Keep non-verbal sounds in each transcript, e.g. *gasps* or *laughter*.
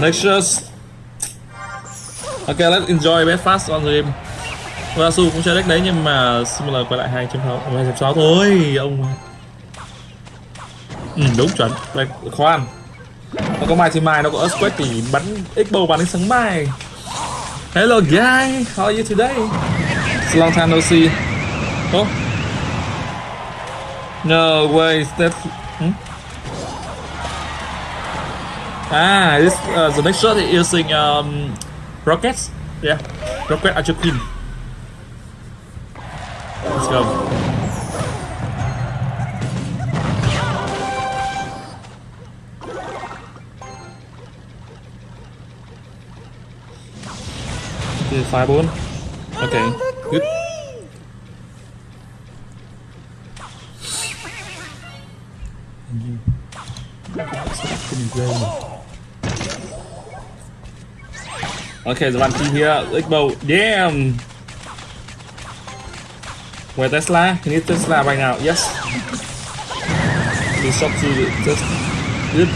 Nexus Ok, let's enjoy best fast on the game Vasu cũng chơi deck đấy nhưng mà Similar quay lại 2.6 2.6 thôi ông. Ừ đúng chuẩn. Đây, khoan. Nó có mai thì mai nó có Earthquake thì bắn X-Bow bắn đến sáng mai. Hello guy, how are you today? It's a long time no see. Oh No way, that's Ah, this uh, the next shot is using um, rockets. Yeah, rocket Archer Queen. Let's go. Okay, fireball. Okay, good. Okay, the one team here. Xbow. damn. Where Tesla? You Tesla right now. Yes. We shot to just good.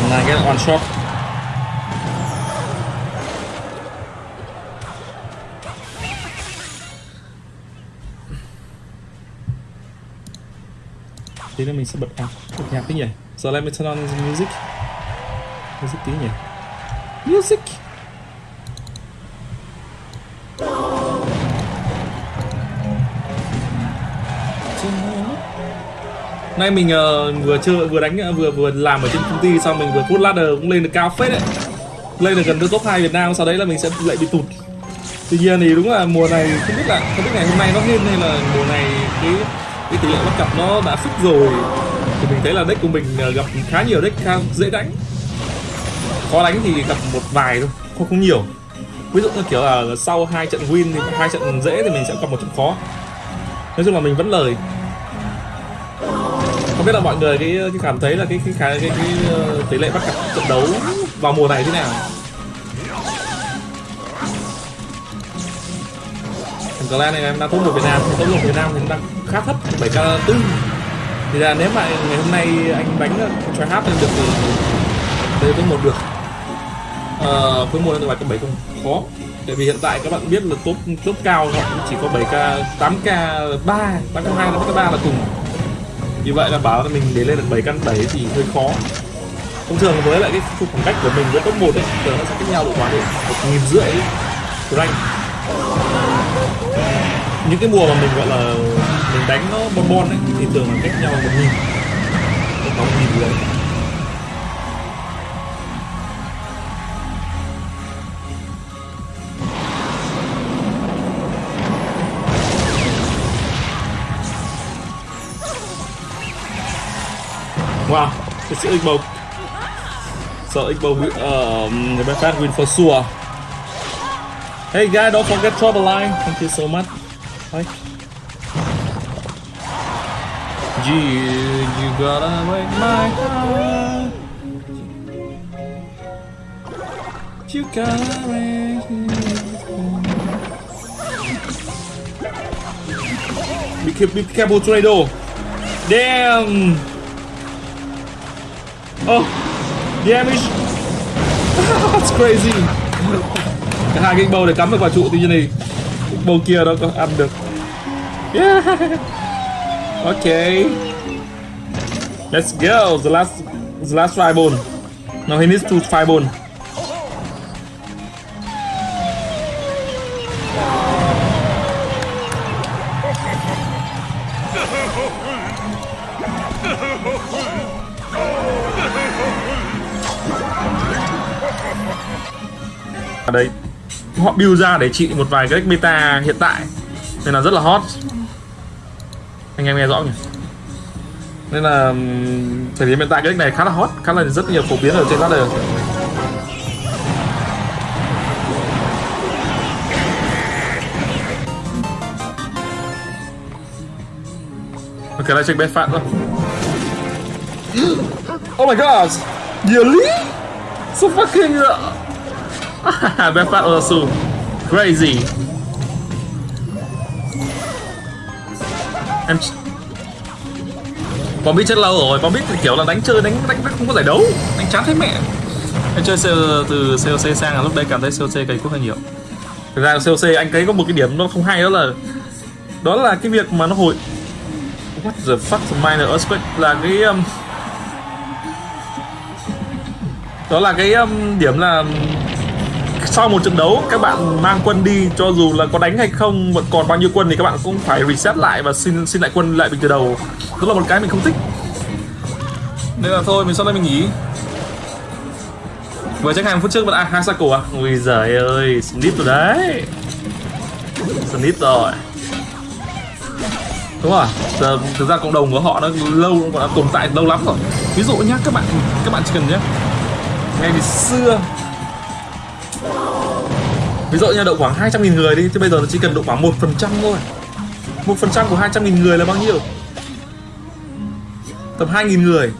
And I get one shot. Tí nữa mình sẽ bật à, bật nhạc tí nhỉ. So let me turn on the music. Music tí nhỉ. Music. Nay mình uh, vừa chơi vừa đánh ờ, vừa vừa làm ở trên công ty xong mình vừa put ladder ờ, cũng lên được cao phết đấy. Lên được gần tới top 2 Việt Nam sau đấy là mình sẽ lại bị tụt. Tuy nhiên thì đúng là mùa này không biết là không biết ngày hôm nay nó lên hay là mùa này cái cái tỷ lệ bắt cặp nó đã fix rồi thì mình thấy là deck của mình gặp khá nhiều deck khá dễ đánh khó đánh thì gặp một vài thôi không không nhiều. Ví dụ như kiểu là sau hai trận win thì hai trận dễ thì mình sẽ gặp một trận khó. Nói chung là mình vẫn lời. Không biết là mọi người cái, cái cảm thấy là cái cái cái, cái, cái, cái tỷ lệ bắt cặp trận đấu vào mùa này thế nào? Thằng Clan này em đang top một Việt Nam top một Việt Nam thì đang khá thấp 7 k tư. Thì là nếu mà ngày hôm nay anh bánh ờ, try hard lên được thì đây top một được ờ, với mùa này bài cấp 7 không khó. Tại vì hiện tại các bạn biết là top top cao họ cũng chỉ có 7k 8k 3 8k 2 8k 3 là cùng. Như vậy là bảo là mình để lên được 7 căn 7 thì hơi khó. Thông thường với lại cái khoảng cách của mình với top 1 ấy thường nó sẽ cách nhau độ khoảng độ một nghìn rưỡi rank. Những cái mùa mà mình gọi là mình đánh nó bon bon ấy thì thường là cách nhau một nghìn một nghìn rưỡi. It's Igbo. So Igbo, um, the best win for sure. Hey guy, don't forget trouble line. Thank you so much. Gee, you gotta break my heart. You gotta break Be, be careful, tornado. Damn. Oh, damage. *laughs* That's crazy. Cái hai cái bầu để cắm được vào trụ tí như này bầu kia đó có ăn được. Yeah. *laughs* Okay. Let's go. The last, the last fireball. Now he needs to fireball. Ở đây họ build ra để trị một vài cái beta meta hiện tại. Nên là rất là hot. Anh em nghe rõ nhỉ? Nên là thời điểm hiện tại cái deck này khá là hot, khá là rất nhiều phổ biến ở trên ladder. Ok lại check bet phạt thôi oh my god! Really so fucking uh... *laughs* bet phạt also. Crazy. Em Bombit chết lâu rồi, Bombit thì kiểu là đánh chơi đánh đánh, đánh không có giải đấu, đánh chán thấy mẹ. Anh chơi C, từ COC sang là lúc đây cảm thấy COC cày cuốc hơi nhiều. Thực ra COC anh thấy có một cái điểm nó không hay đó là đó là cái việc mà nó hồi What the fuck minor earthquake? Là cái um, đó là cái um, điểm là sau một trận đấu các bạn mang quân đi cho dù là có đánh hay không vẫn còn bao nhiêu quân thì các bạn cũng phải reset lại và xin xin lại quân lại từ đầu. Đó là một cái mình không thích. Nên là thôi mình sau đây mình nghỉ. Vừa check 20 phút trước vẫn à hai cycle à? Ui giời ơi snip rồi đấy. Snip rồi. Đúng rồi Giờ, thực ra cộng đồng của họ nó lâu nó đã tồn tại lâu lắm rồi. Ví dụ nhá các bạn các bạn chỉ cần nhé ngày ngày xưa ví dụ như độ khoảng 200.000 người đi thì bây giờ nó chỉ cần độ khoảng một phần trăm thôi. một phần trăm của 200.000 người là bao nhiêu? Tầm 2.000 người.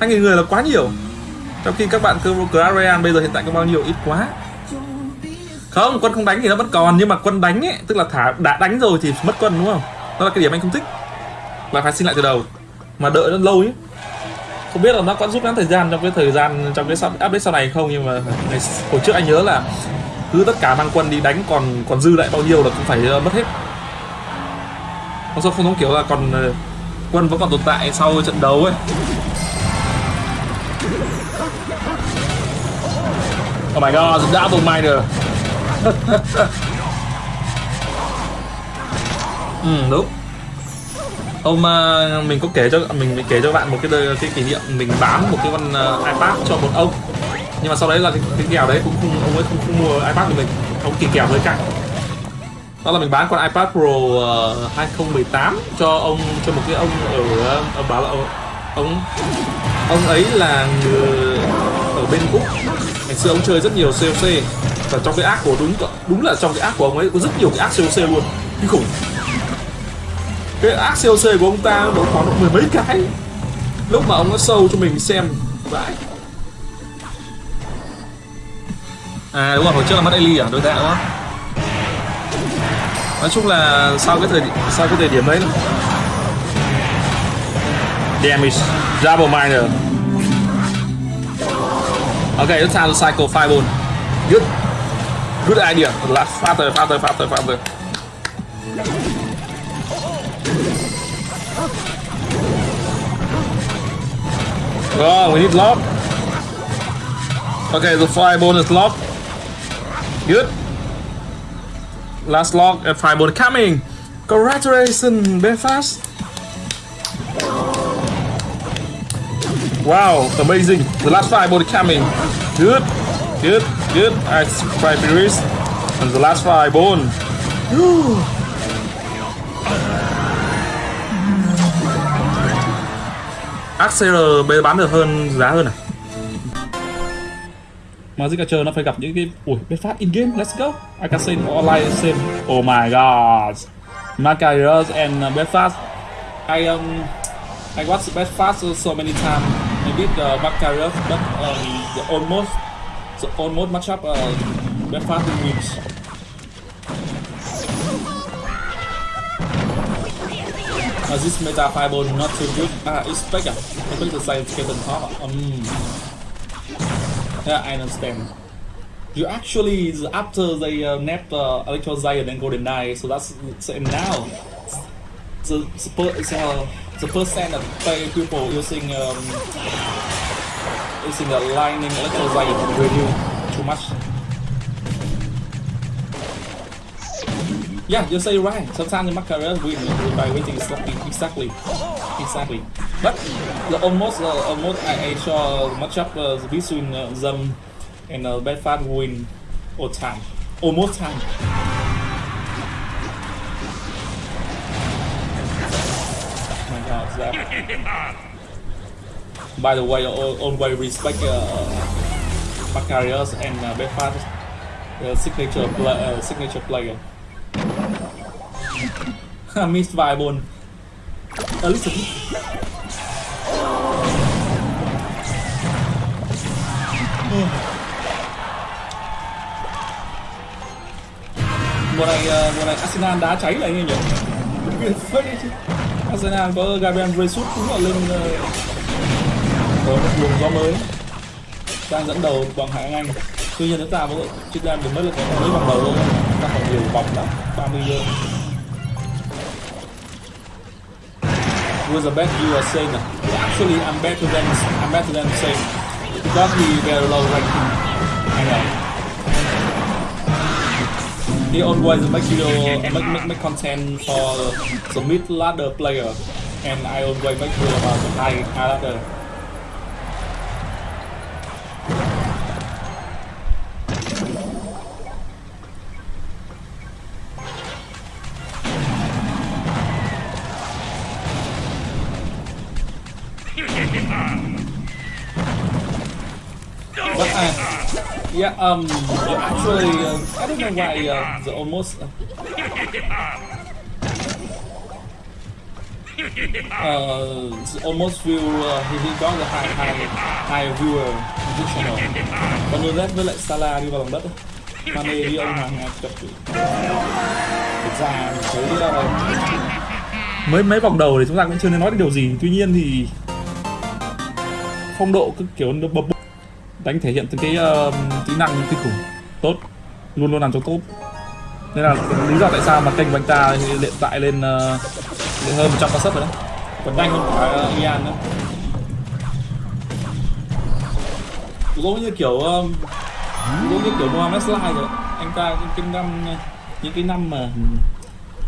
2.000 người là quá nhiều. Trong khi các bạn cơ Royale bây giờ hiện tại có bao nhiêu? Ít quá. Không quân không đánh thì nó vẫn còn nhưng mà quân đánh ấy tức là thả đã đánh rồi thì mất quân đúng không? Đó là cái điểm anh không thích. Là phải xin lại từ đầu. Mà đợi nó lâu ấy. Không biết là nó có rút ngắn thời gian trong cái thời gian trong cái update sau này không nhưng mà ngày, hồi trước anh nhớ là cứ tất cả mang quân đi đánh còn còn dư lại bao nhiêu là cũng phải uh, mất hết. Không sao không giống kiểu là còn uh, quân vẫn còn tồn tại sau trận đấu ấy. Oh my god, the double miner Ừ đúng. Hôm uh, ờ, mình có kể cho mình, mình kể cho bạn một cái cái kỷ niệm mình bán một cái con uh, iPad cho một ông nhưng mà sau đấy là cái, cái kèo đấy cũng không ông ấy không, không mua iPad của mình. Ông kỳ kèo hơi cạnh đó là mình bán con iPad Pro ờ, uh, 2018 cho ông cho một cái ông ở ờ, ở bảo là ờ, ông ông ấy là người ở bên úc. Ngày xưa ông chơi rất nhiều COC và trong cái ác của đúng đúng là trong cái ác của ông ấy có rất nhiều cái ác COC luôn. Kinh khủng. Cái ác COC của ông ta nó khoảng độ mười mấy cái. Lúc mà ông nó sâu cho mình xem vãi. À đúng rồi, hồi trước là mất Eli à, đối tạ đúng không? Nói chung là sau cái thời điểm sau cái thời điểm đấy Damage Double Miner OK let's handle cycle fireball. Good. Good idea. Last faster, faster, faster, faster. Oh, we need lock. Okay, the fireball is locked. Good. Last lock uh, at fireball coming. Congratulations, Belfast. Wow, amazing. The last fireball coming. Good, good, good. I five series. And the last fireball. *gasps* Axel bán được hơn giá hơn à? Magic Archer nó phải gặp những cái ui biết phát in game let's go I can say online same oh my god Macarius and uh, Bedfast I um I watched Bedfast so many times maybe uh, Macarius but um, the almost the almost matchup uh, Bedfast wins Uh, this meta fireball not too good. Ah, expect ah. Expect the side skeleton top. Um. Yeah, I understand. You actually after they uh, nerfed uh, Giant and Golden Knight, so that's so now. The the, per, uh, the percent of people using um, using the Lightning Electro Giant review too much. Yeah, you say right. Sometimes the Macaron win by waiting exactly, exactly, exactly. But the almost, uh, almost I, I saw matchup uh, between uh, them and uh, bad fan win all time, almost time. My God, that. *laughs* By the way, al- always respect uh, Macarius and uh, Bedfast, uh, signature pla uh, signature player. *laughs* missed viable a little Mùa này, ờ, mùa này Arsenal đá cháy lại như nhỉ? Phết chứ. Arsenal có Gabriel Jesus cũng là lên ờ, có một luồng gió mới. Đang dẫn đầu bằng hạng Anh. Tuy nhiên chúng ta vẫn chỉ đang được mất được cái mấy vòng đầu luôn ta còn nhiều vòng lắm 30 giờ was the best you are saying actually I'm better than I'm better than saying because he very low ranking I know he always make video make, make, make content for the mid ladder player. And I always make video about the high ladder Um, yeah, um, actually, uh, I don't know why uh, the almost uh, uh, the almost view uh, he, he got the high high high viewer on this channel. Còn với lại Salah đi vào lòng đất. Mane đi ông hàng ờ, chọc chập chữ. Thực ra thấy uh, mấy mấy vòng đầu thì chúng ta cũng chưa nên nói được điều gì. Tuy nhiên thì phong độ cứ kiểu nó bập bùng đánh thể hiện từ cái uh, kỹ năng kinh khủng. Tốt. Luôn luôn làm cho tốt. Nên là lý do tại sao mà kênh của anh ta hiện tại lên uh, hơn 100 con sub rồi đấy. Còn nhanh hơn cả ờ, Ian nữa. Giống như kiểu um, giống như kiểu Mohamed Sly rồi anh ta những cái năm những cái năm mà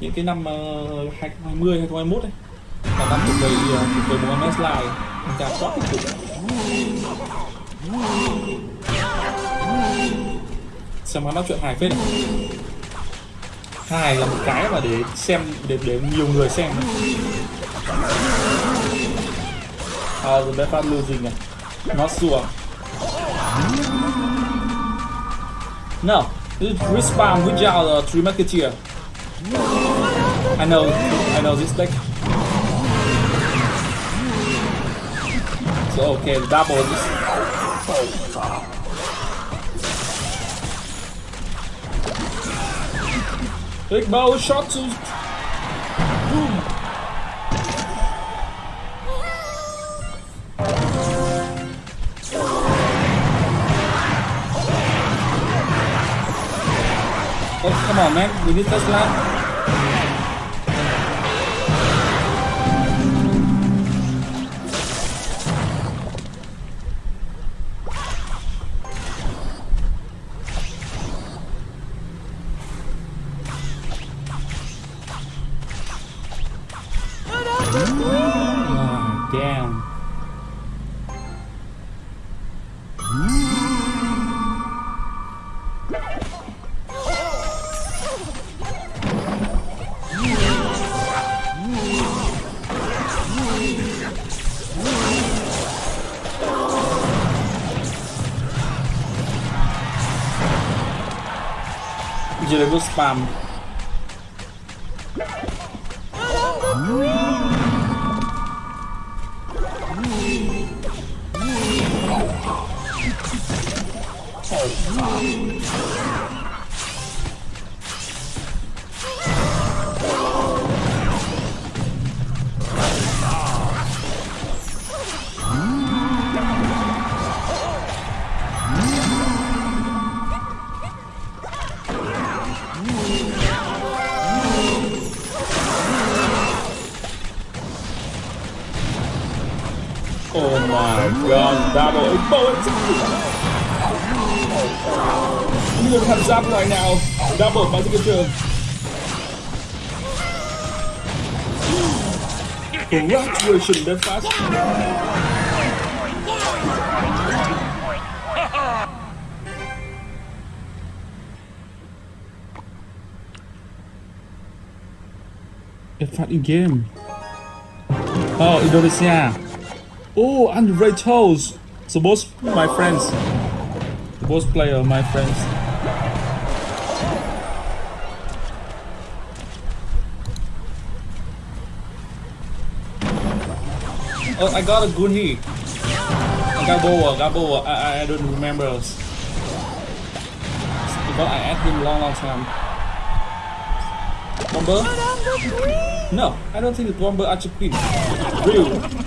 những cái năm uh, 2020 2021 ấy là năm thuộc về uh, thuộc về Mohamed Sly anh ta quá kinh khủng xem nó nói chuyện hài phết này. hài là một cái mà để xem, để để nhiều người xem. À the best part losing này not sure no this respawn without the three marketeer. I know I know this deck. So, okay, double this. Ik bouw een shot. Boom. Oh, come on man. We need this land. de level spam. Oh, Oh my god, Babel a bullet. You don't have zap right now. Double about to get killed. Version, they're fast. They're game. Oh, Indonesia. Oh, Andre Toes. So both my friends. Both player, my friends. Oh, I got a Gunhi. I got Boa, got Boa. I, I, I don't remember. Because I asked him long, long time. Number? No, I don't think the bomber are queen. Real.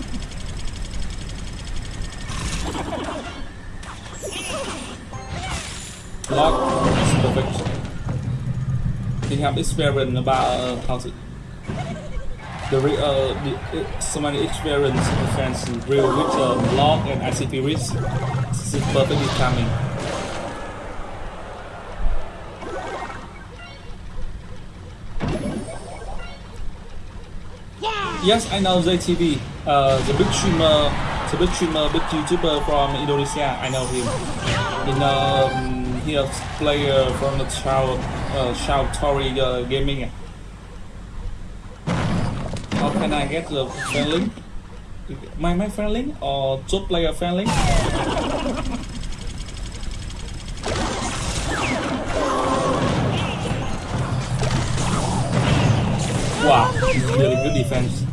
Have experience about uh, how to the re, uh, the, uh, so many experience defense real with um, log and ICP risk. This is perfectly timing. Yes, I know JTV. Uh, the big streamer, the big streamer, big YouTuber from Indonesia. I know him. In um, he is player from the Shout uh, Shout Tory uh, Gaming. How can I get the friend link? My my friend link or top player friend link? Wow, really good defense.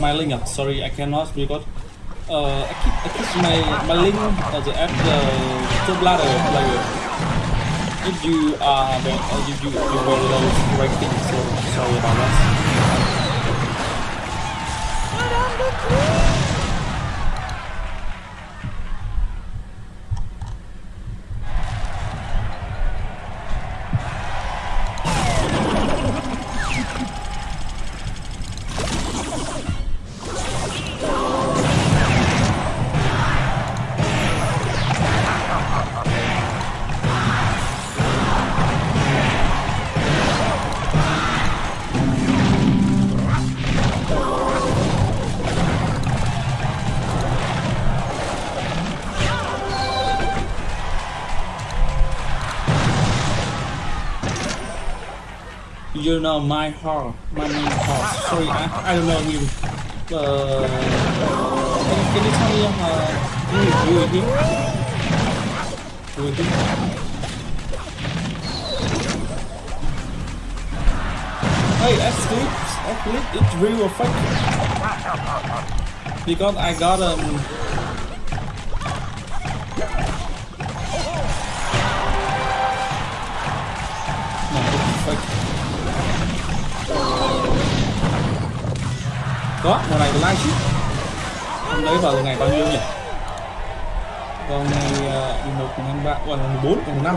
My link uh, sorry I cannot because uh I keep I keep my my link uh, the app the ladder player. If you are uh, you you you very low ranking so sorry about that you know my heart my main heart. Sorry I, I don't know him uh can, can you tell me uh Hey, Asleep, Asleep, it's real fake? Because I got um. có mùa này live ship hôm đấy vào ngày bao nhiêu nhỉ? Còn ngày 11, 13, 14, 15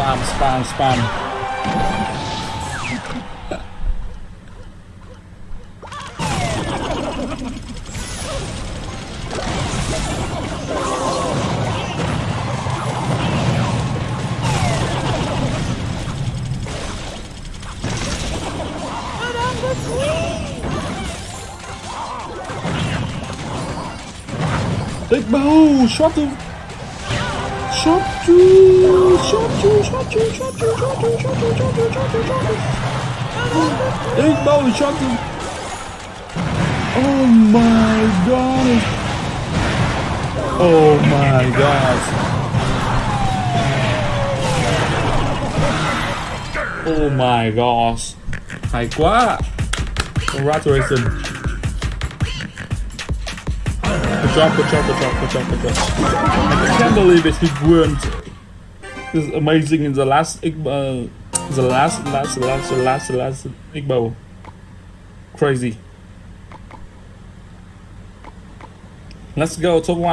Spam, spam, spam. Ik ben hoe, zwarte. Zwarte. Big bow, shot him. Oh my god. Oh my god. Oh my gosh. Oh Hay quá. Oh Congratulations. Good job, good job, good job, good job, good job. I can't believe it, he won. Is amazing in the last Igbo, the last, last, last, last, last Igbo. Crazy. Let's go, top one.